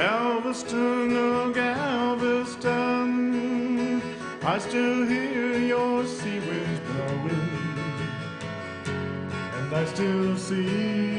Galveston, oh Galveston, I still hear your sea winds blowing, and I still see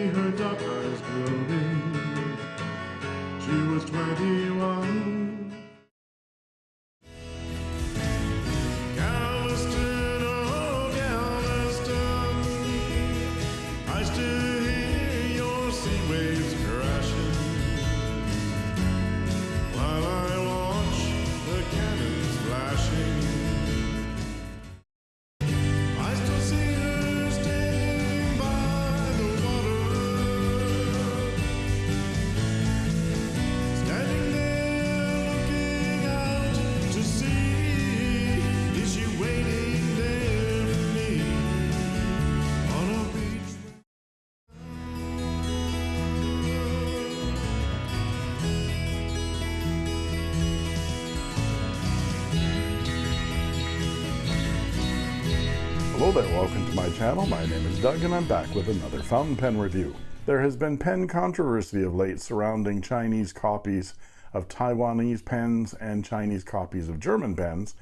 Hello there, welcome to my channel. My name is Doug and I'm back with another fountain pen review. There has been pen controversy of late surrounding Chinese copies of Taiwanese pens and Chinese copies of German pens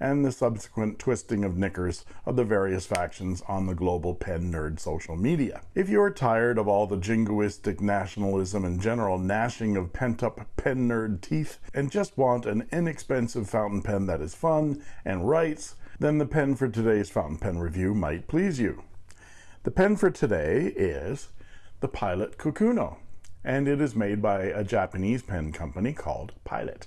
and the subsequent twisting of knickers of the various factions on the global pen nerd social media. If you are tired of all the jingoistic nationalism and general gnashing of pent-up pen nerd teeth and just want an inexpensive fountain pen that is fun and writes, then the pen for today's fountain pen review might please you. The pen for today is the Pilot Kakuno, and it is made by a Japanese pen company called Pilot,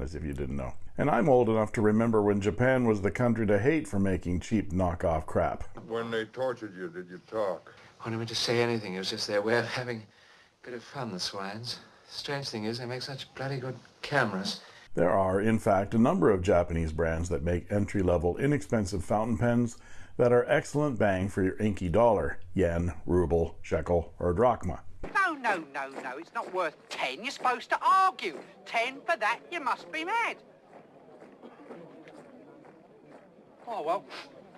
as if you didn't know. And I'm old enough to remember when Japan was the country to hate for making cheap knockoff crap. When they tortured you, did you talk? I didn't mean to say anything. It was just their way of having a bit of fun, the swines. Strange thing is, they make such bloody good cameras. There are, in fact, a number of Japanese brands that make entry-level, inexpensive fountain pens that are excellent bang for your inky dollar, yen, ruble, shekel, or drachma. No, no, no, no, it's not worth ten. You're supposed to argue. Ten for that, you must be mad. Oh, well,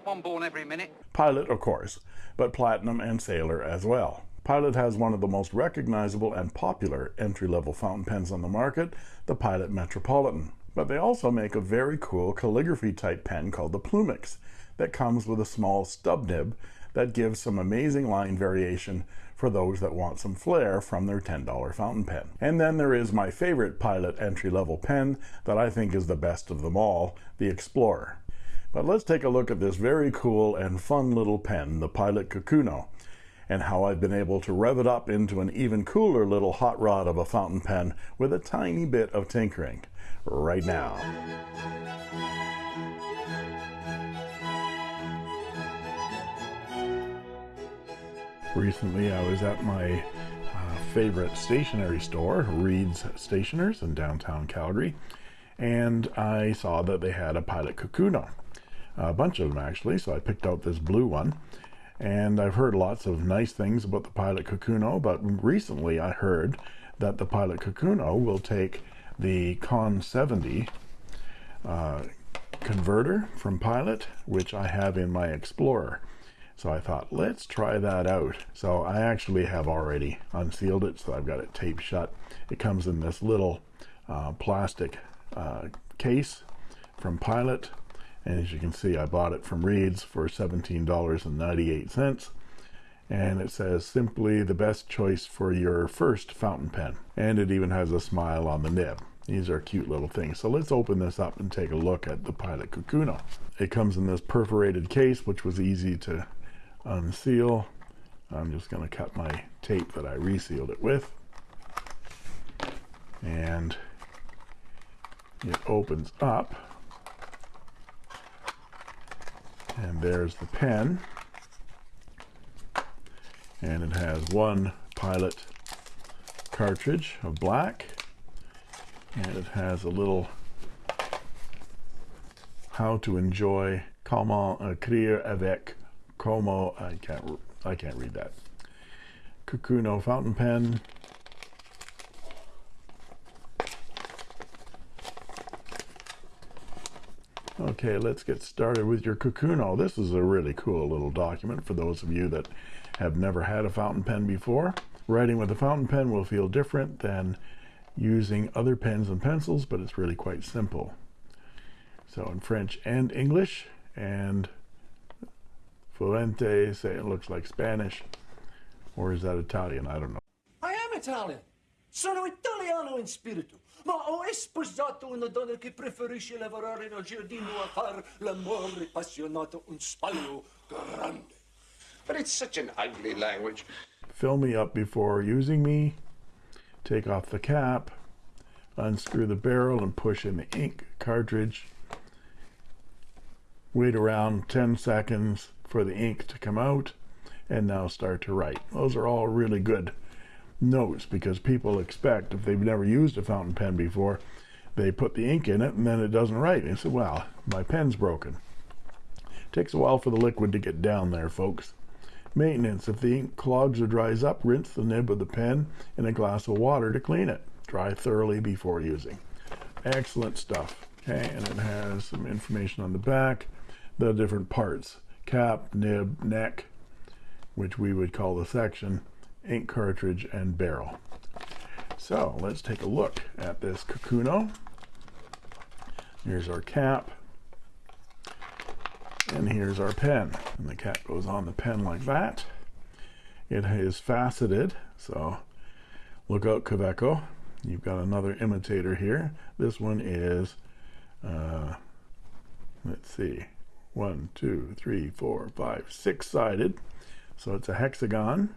one born every minute. Pilot, of course, but Platinum and Sailor as well. Pilot has one of the most recognizable and popular entry-level fountain pens on the market, the Pilot Metropolitan. But they also make a very cool calligraphy type pen called the Plumix that comes with a small stub nib that gives some amazing line variation for those that want some flair from their $10 fountain pen. And then there is my favorite Pilot entry-level pen that I think is the best of them all, the Explorer. But let's take a look at this very cool and fun little pen, the Pilot Kakuno, and how I've been able to rev it up into an even cooler little hot rod of a fountain pen with a tiny bit of tinkering right now. Recently, I was at my uh, favorite stationery store, Reid's Stationers in downtown Calgary, and I saw that they had a Pilot Kakuno, a bunch of them actually. So I picked out this blue one, and I've heard lots of nice things about the Pilot Kakuno, but recently I heard that the Pilot Kakuno will take the Con 70 uh, converter from Pilot, which I have in my Explorer. So I thought, let's try that out. So I actually have already unsealed it, so I've got it taped shut. It comes in this little uh, plastic uh, case from Pilot. And as you can see, I bought it from Reid's for $17.98. And it says simply the best choice for your first fountain pen. And it even has a smile on the nib. These are cute little things. So let's open this up and take a look at the Pilot Kakuno. It comes in this perforated case, which was easy to unseal. I'm just going to cut my tape that I resealed it with. And it opens up. And there's the pen. And it has one pilot cartridge of black. And it has a little how to enjoy comment uh, écrire avec como I can't I can't read that Kakuno fountain pen okay let's get started with your Kakuno this is a really cool little document for those of you that have never had a fountain pen before writing with a fountain pen will feel different than using other pens and pencils, but it's really quite simple. So in French and English, and Fuente, say it looks like Spanish, or is that Italian? I don't know. I am Italian. Sono italiano in spirito, ma ho sposato una donna che preferisce lavorare nel giardino a far l'amore appassionato un spaglio grande. But it's such an ugly language. Fill me up before using me. Take off the cap, unscrew the barrel and push in the ink cartridge. Wait around 10 seconds for the ink to come out and now start to write. Those are all really good notes because people expect if they've never used a fountain pen before, they put the ink in it and then it doesn't write. And say, well, my pen's broken. It Takes a while for the liquid to get down there, folks. Maintenance. If the ink clogs or dries up, rinse the nib of the pen in a glass of water to clean it. Dry thoroughly before using. Excellent stuff. Okay, and it has some information on the back, the different parts. Cap, nib, neck, which we would call the section, ink cartridge, and barrel. So let's take a look at this Kakuno. Here's our cap. And here's our pen. And the cap goes on the pen like that. It is faceted, so look out Kaweco. You've got another imitator here. This one is, uh, let's see, one, two, three, four, five, six-sided. So it's a hexagon.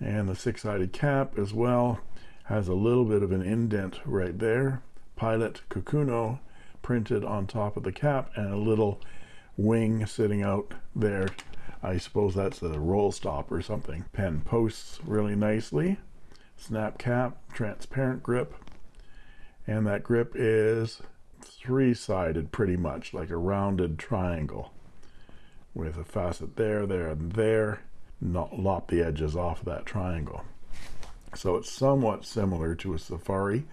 And the six-sided cap as well has a little bit of an indent right there. Pilot Kakuno printed on top of the cap and a little wing sitting out there. I suppose that's a roll stop or something. Pen posts really nicely. Snap cap, transparent grip. And that grip is three-sided pretty much, like a rounded triangle with a facet there, there, and there. Not lop the edges off of that triangle. So it's somewhat similar to a Safari,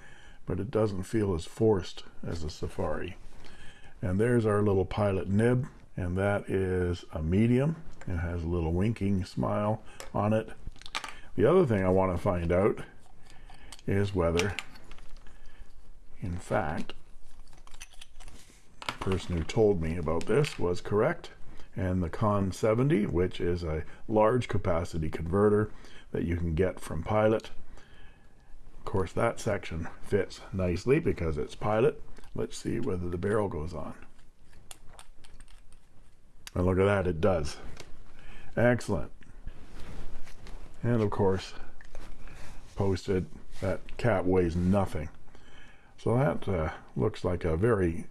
but it doesn't feel as forced as a Safari. And there's our little pilot nib, and that is a medium. It has a little winking smile on it. The other thing I want to find out is whether, in fact, the person who told me about this was correct. And the Con 70, which is a large capacity converter that you can get from Pilot. Of course, that section fits nicely because it's Pilot. Let's see whether the barrel goes on. And look at that, it does. Excellent. And of course, posted, that cap weighs nothing. So that uh, looks like a very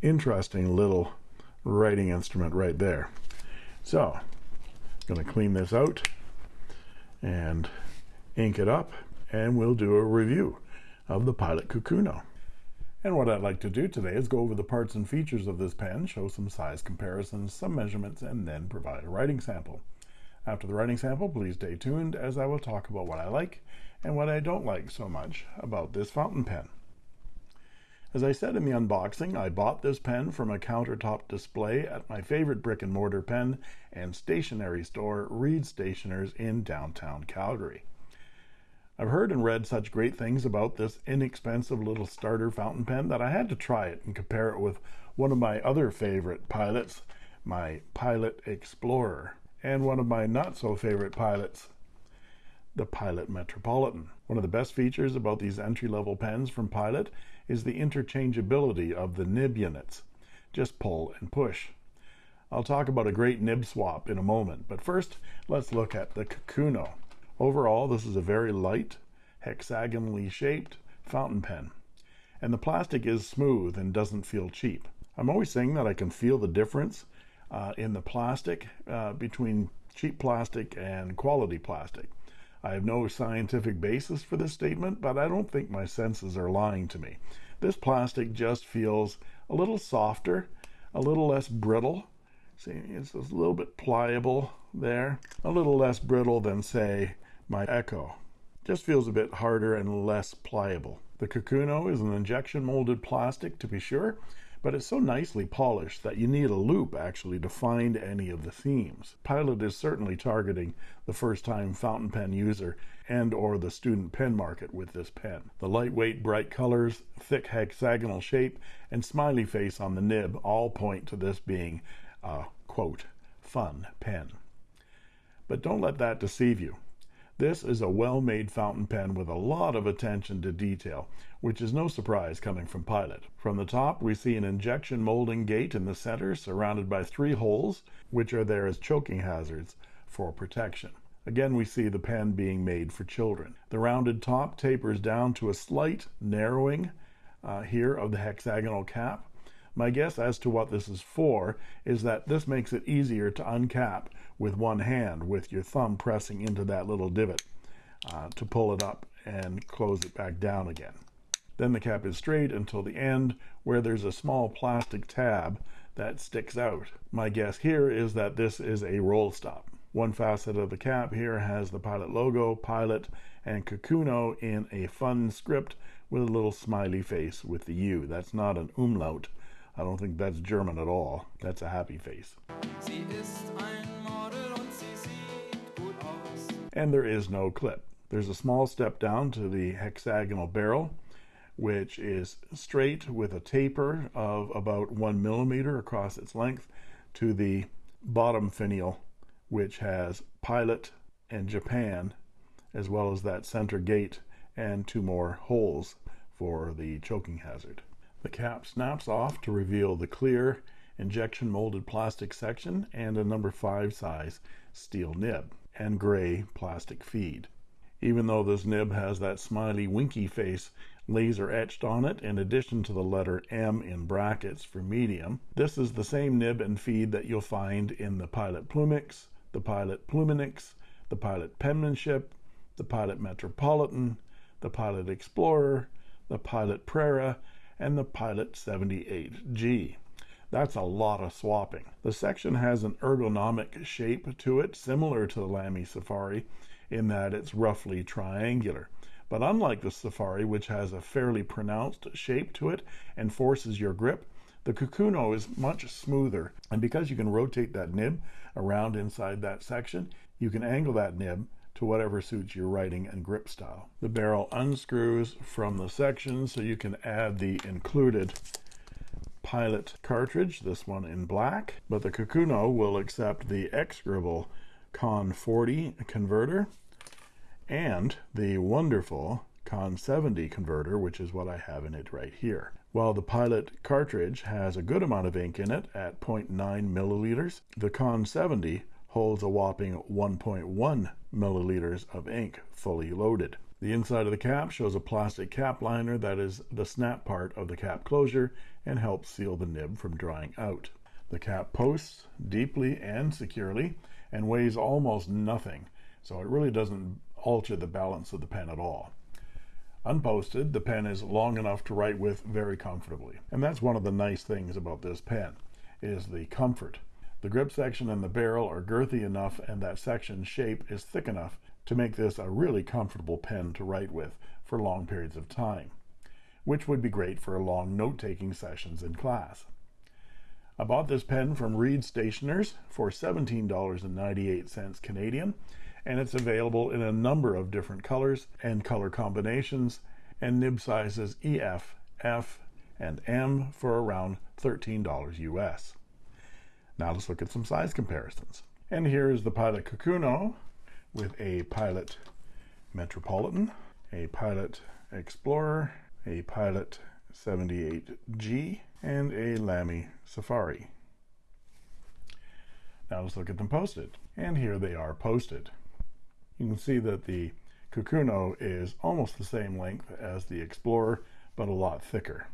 interesting little writing instrument right there. So, I'm going to clean this out and ink it up, and we'll do a review of the Pilot Kakuno. And what I'd like to do today is go over the parts and features of this pen, show some size comparisons, some measurements, and then provide a writing sample. After the writing sample, please stay tuned as I will talk about what I like and what I don't like so much about this fountain pen. As I said in the unboxing, I bought this pen from a countertop display at my favorite brick and mortar pen and stationery store, Reid Stationers in downtown Calgary. I've heard and read such great things about this inexpensive little starter fountain pen that I had to try it and compare it with one of my other favorite pilots, my Pilot Explorer, and one of my not so favorite pilots, the Pilot Metropolitan. One of the best features about these entry-level pens from Pilot is the interchangeability of the nib units. Just pull and push. I'll talk about a great nib swap in a moment, but first let's look at the Kakuno. Overall, this is a very light, hexagonally shaped fountain pen. And the plastic is smooth and doesn't feel cheap. I'm always saying that I can feel the difference uh, in the plastic uh, between cheap plastic and quality plastic. I have no scientific basis for this statement, but I don't think my senses are lying to me. This plastic just feels a little softer, a little less brittle. See, it's a little bit pliable there, a little less brittle than, say, my Echo. Just feels a bit harder and less pliable. The Kakuno is an injection molded plastic to be sure, but it's so nicely polished that you need a loupe actually to find any of the themes. Pilot is certainly targeting the first-time fountain pen user and or the student pen market with this pen. The lightweight, bright colors, thick hexagonal shape, and smiley face on the nib all point to this being a, quote, fun pen. But don't let that deceive you. This is a well-made fountain pen with a lot of attention to detail, which is no surprise coming from Pilot. From the top, we see an injection molding gate in the center surrounded by three holes, which are there as choking hazards for protection. Again, we see the pen being made for children. The rounded top tapers down to a slight narrowing uh, here of the hexagonal cap. My guess as to what this is for is that this makes it easier to uncap with one hand with your thumb pressing into that little divot uh, to pull it up and close it back down again. Then the cap is straight until the end where there's a small plastic tab that sticks out. My guess here is that this is a roll stop. One facet of the cap here has the Pilot logo, Pilot, and Kakuno in a fun script with a little smiley face with the U. That's not an umlaut. I don't think that's German at all. That's a happy face. And there is no clip. There's a small step down to the hexagonal barrel, which is straight with a taper of about one millimeter across its length to the bottom finial, which has Pilot and Japan, as well as that center gate and two more holes for the choking hazard. The cap snaps off to reveal the clear injection molded plastic section and a number 5 size steel nib and gray plastic feed. Even though this nib has that smiley winky face laser etched on it in addition to the letter M in brackets for medium, this is the same nib and feed that you'll find in the Pilot Plumix, the Pilot Pluminix, the Pilot Penmanship, the Pilot Metropolitan, the Pilot Explorer, the Pilot Prera, and the Pilot 78G. That's a lot of swapping. The section has an ergonomic shape to it, similar to the Lamy Safari, in that it's roughly triangular. But unlike the Safari, which has a fairly pronounced shape to it and forces your grip, the Kakuno is much smoother. And because you can rotate that nib around inside that section, you can angle that nib to whatever suits your writing and grip style. The barrel unscrews from the section so you can add the included Pilot cartridge, this one in black, but the Kakuno will accept the X-Scribble Con 40 converter and the wonderful Con 70 converter, which is what I have in it right here. While the Pilot cartridge has a good amount of ink in it at 0.9 milliliters, the Con 70 holds a whopping 1.1 milliliters of ink fully loaded. The inside of the cap shows a plastic cap liner that is the snap part of the cap closure and helps seal the nib from drying out. The cap posts deeply and securely and weighs almost nothing, so it really doesn't alter the balance of the pen at all. Unposted, the pen is long enough to write with very comfortably. And that's one of the nice things about this pen, is the comfort. The grip section and the barrel are girthy enough and that section shape is thick enough to make this a really comfortable pen to write with for long periods of time, which would be great for long note-taking sessions in class. I bought this pen from Reid Stationers for $17.98 Canadian, and it's available in a number of different colors and color combinations and nib sizes EF, F, and M for around $13 US. Now let's look at some size comparisons. And here is the Pilot Kakuno with a Pilot Metropolitan, a Pilot Explorer, a Pilot 78G, and a Lamy Safari. Now let's look at them posted. And here they are posted. You can see that the Kakuno is almost the same length as the Explorer, but a lot thicker.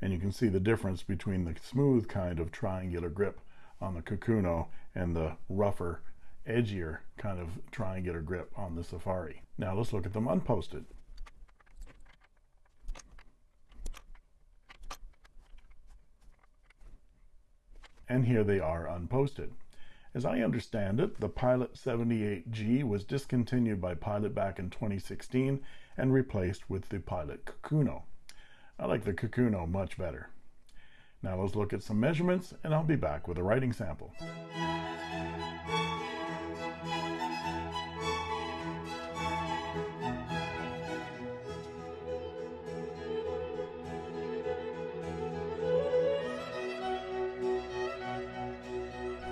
And you can see the difference between the smooth kind of triangular grip on the Kakuno and the rougher edgier kind of triangular grip on the Safari. Now let's look at them unposted. And here they are unposted. As I understand it, the Pilot 78G was discontinued by Pilot back in 2016 and replaced with the Pilot Kakuno. I like the Kakuno much better. Now let's look at some measurements and I'll be back with a writing sample.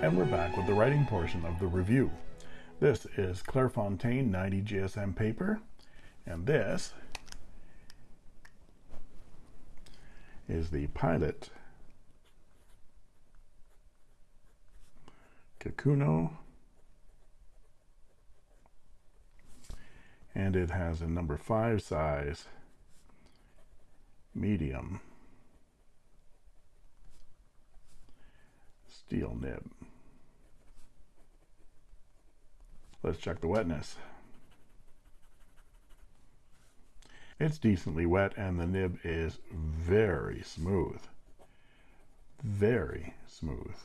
And we're back with the writing portion of the review. This is Clairefontaine 90 GSM paper, and this is the Pilot Kakuno, and it has a number 5 size medium steel nib. Let's check the wetness. It's decently wet and the nib is very smooth. Very smooth.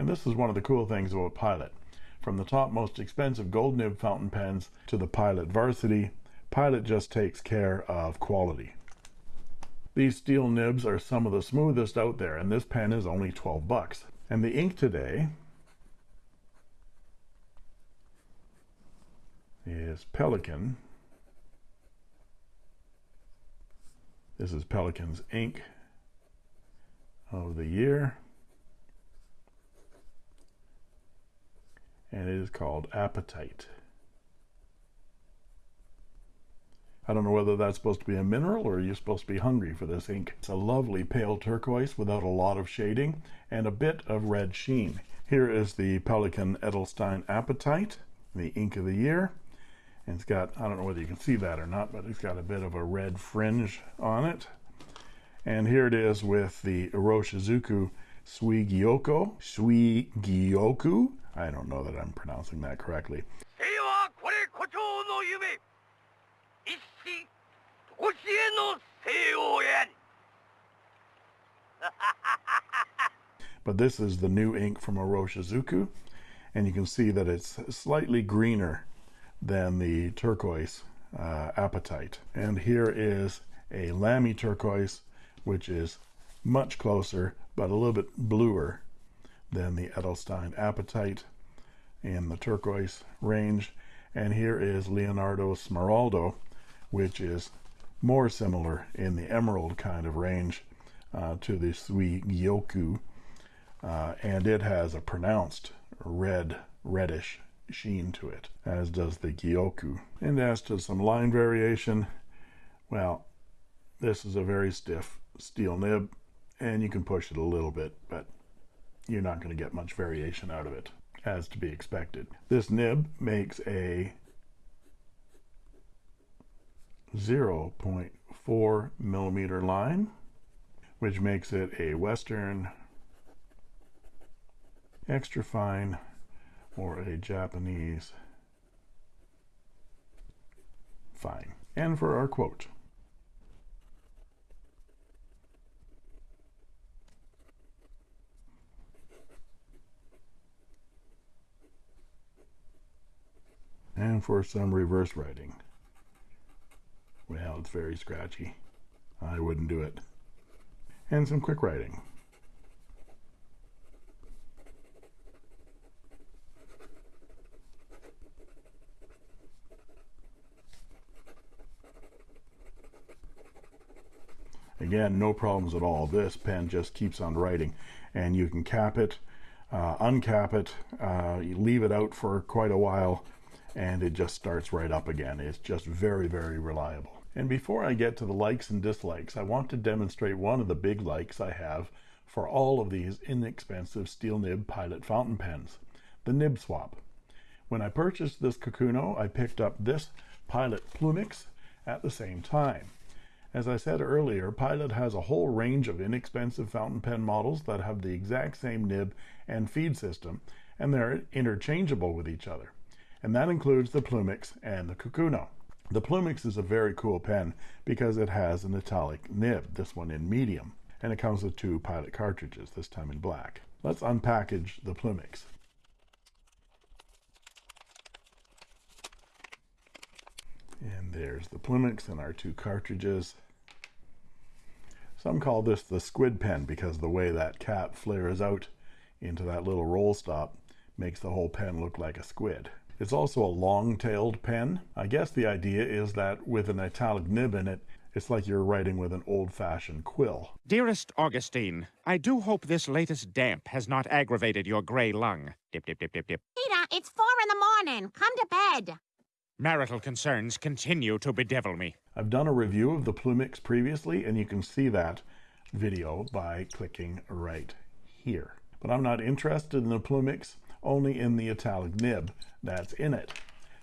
And this is one of the cool things about Pilot. From the top most expensive gold nib fountain pens to the Pilot Varsity, Pilot just takes care of quality. These steel nibs are some of the smoothest out there, and this pen is only 12 bucks. And the ink today is Pelikan. This is Pelikan's ink of the year. And it is called Apatite. I don't know whether that's supposed to be a mineral or you're supposed to be hungry for this ink. It's a lovely pale turquoise without a lot of shading and a bit of red sheen. Here is the Pelikan Edelstein Apatite, the ink of the year. And it's got, I don't know whether you can see that or not, but it's got a bit of a red fringe on it. And here it is with the Iroshizuku Suigyoko. Suigyoku. I don't know that I'm pronouncing that correctly. but this is the new ink from Iroshizuku, and you can see that it's slightly greener than the turquoise uh, apatite. And here is a Lamy turquoise, which is much closer, but a little bit bluer than the Edelstein apatite in the turquoise range. And here is Leonardo Smeraldo, which is more similar in the emerald kind of range uh, to the Suigyoku, uh, and it has a pronounced red, reddish sheen to it, as does the Gyoku. And as to some line variation, well, this is a very stiff steel nib, and you can push it a little bit, but you're not going to get much variation out of it, as to be expected. This nib makes a 0.4 millimeter line, which makes it a Western extra fine or a Japanese fine. And for our quote. And for some reverse writing. Well, it's very scratchy. I wouldn't do it. And some quick writing. Again, no problems at all. This pen just keeps on writing and you can cap it, uh, uncap it, uh, leave it out for quite a while and it just starts right up again. It's just very, very reliable. And before I get to the likes and dislikes, I want to demonstrate one of the big likes I have for all of these inexpensive steel nib pilot fountain pens, the nib swap. When I purchased this Kakuno, I picked up this Pilot Plumix at the same time. As I said earlier, Pilot has a whole range of inexpensive fountain pen models that have the exact same nib and feed system, and they're interchangeable with each other. And that includes the Plumix and the Kakuno. The Plumix is a very cool pen because it has an italic nib, this one in medium, and it comes with two pilot cartridges, this time in black. Let's unpackage the Plumix. And there's the Plumix and our two cartridges. Some call this the squid pen because the way that cap flares out into that little roll stop makes the whole pen look like a squid. It's also a long-tailed pen. I guess the idea is that with an italic nib in it, it's like you're writing with an old-fashioned quill. Dearest Augustine, I do hope this latest damp has not aggravated your gray lung. Dip, dip, dip, dip, dip. Peter, it's four in the morning. Come to bed. Marital concerns continue to bedevil me. I've done a review of the Plumix previously, and you can see that video by clicking right here. But I'm not interested in the Plumix, only in the italic nib that's in it.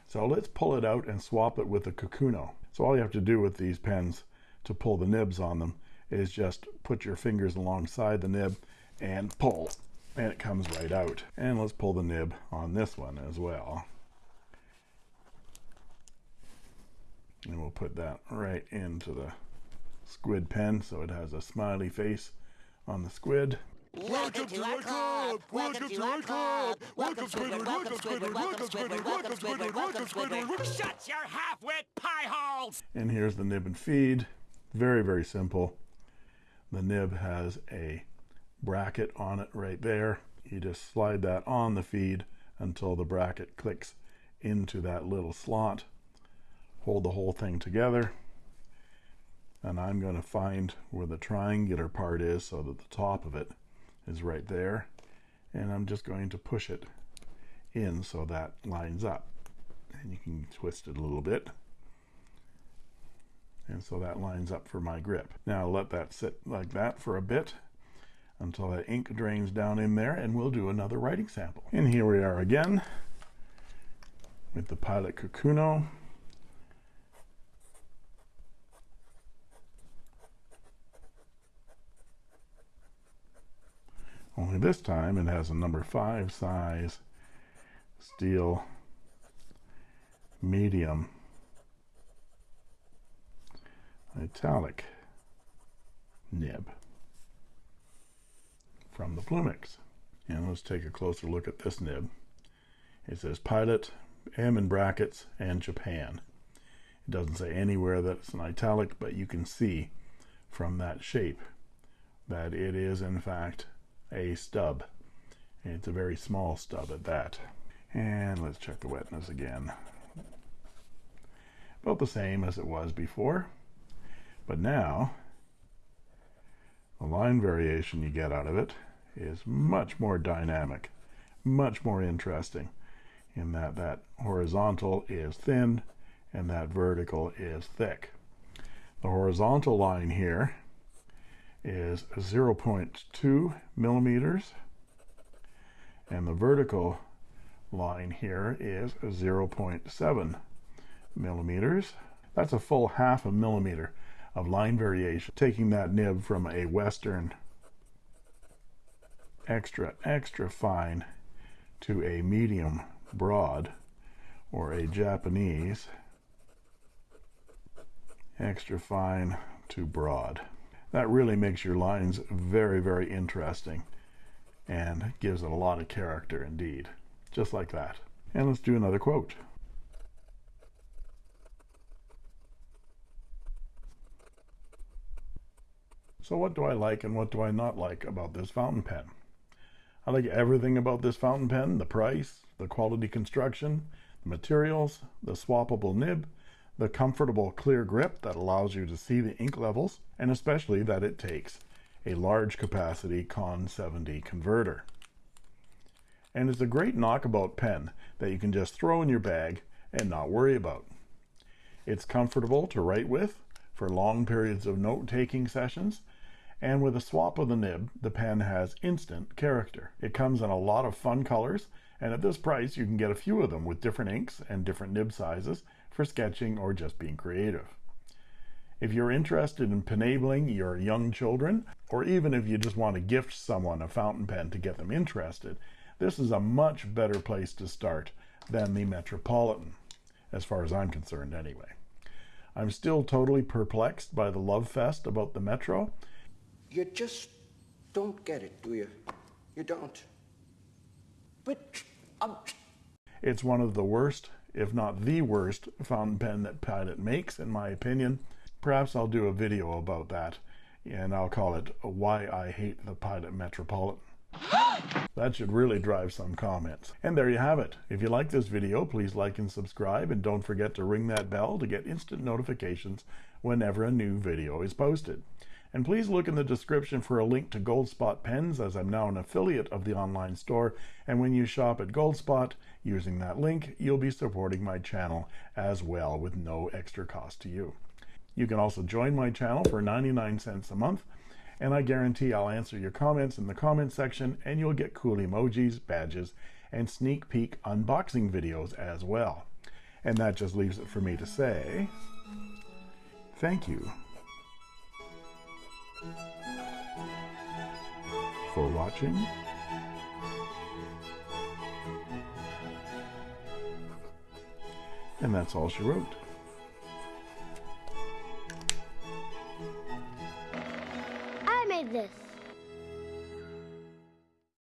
So let's pull it out and swap it with the Kakuno. So all you have to do with these pens to pull the nibs on them is just put your fingers alongside the nib and pull, and it comes right out. And let's pull the nib on this one as well. and we'll put that right into the squid pen so it has a smiley face on the squid Welcome to our club. Welcome to our club. Welcome Squidward. Welcome Squidward. Welcome Squidward. Welcome Squidward. Welcome Squidward. Shut your half-wit pie holes! and here's the nib and feed very very simple the nib has a bracket on it right there you just slide that on the feed until the bracket clicks into that little slot hold the whole thing together and I'm going to find where the triangular part is so that the top of it is right there and I'm just going to push it in so that lines up. And you can twist it a little bit. And so that lines up for my grip. Now let that sit like that for a bit until that ink drains down in there and we'll do another writing sample. And here we are again with the Pilot Kakuno only this time. It has a number five size steel medium. Italic nib from the Plumix and let's take a closer look at this nib. It says pilot M in brackets and Japan. It doesn't say anywhere that it's an italic but you can see from that shape that it is in fact a stub. It's a very small stub at that. And let's check the wetness again. About the same as it was before. But now the line variation you get out of it is much more dynamic much more interesting in that that horizontal is thin and that vertical is thick. The horizontal line here is 0.2 millimeters. And the vertical line here is 0.7 millimeters. That's a full half a millimeter of line variation taking that nib from a western extra extra fine to a medium broad or a Japanese extra fine to broad that really makes your lines very very interesting and gives it a lot of character indeed just like that. And let's do another quote. So what do I like and what do I not like about this fountain pen? I like everything about this fountain pen the price the quality construction the materials the swappable nib the comfortable clear grip that allows you to see the ink levels and especially that it takes a large capacity con 70 converter. And it's a great knockabout pen that you can just throw in your bag and not worry about. It's comfortable to write with for long periods of note-taking sessions and with a swap of the nib the pen has instant character. It comes in a lot of fun colors and at this price you can get a few of them with different inks and different nib sizes for sketching or just being creative if you're interested in penabling your young children or even if you just want to gift someone a fountain pen to get them interested this is a much better place to start than the Metropolitan as far as I'm concerned anyway I'm still totally perplexed by the love fest about the Metro You just don't get it, do you? You don't. But um, it's one of the worst if not the worst, fountain pen that Pilot makes, in my opinion. Perhaps I'll do a video about that, and I'll call it Why I Hate the Pilot Metropolitan. That should really drive some comments. And there you have it. If you like this video, please like and subscribe, and don't forget to ring that bell to get instant notifications whenever a new video is posted. And please look in the description for a link to Goldspot pens, as I'm now an affiliate of the online store. And when you shop at Goldspot using that link, you'll be supporting my channel as well with no extra cost to you. You can also join my channel for 99 cents a month and I guarantee I'll answer your comments in the comment section and you'll get cool emojis, badges, and sneak peek unboxing videos as well. And that just leaves it for me to say thank you for watching. And that's all she wrote. I made this.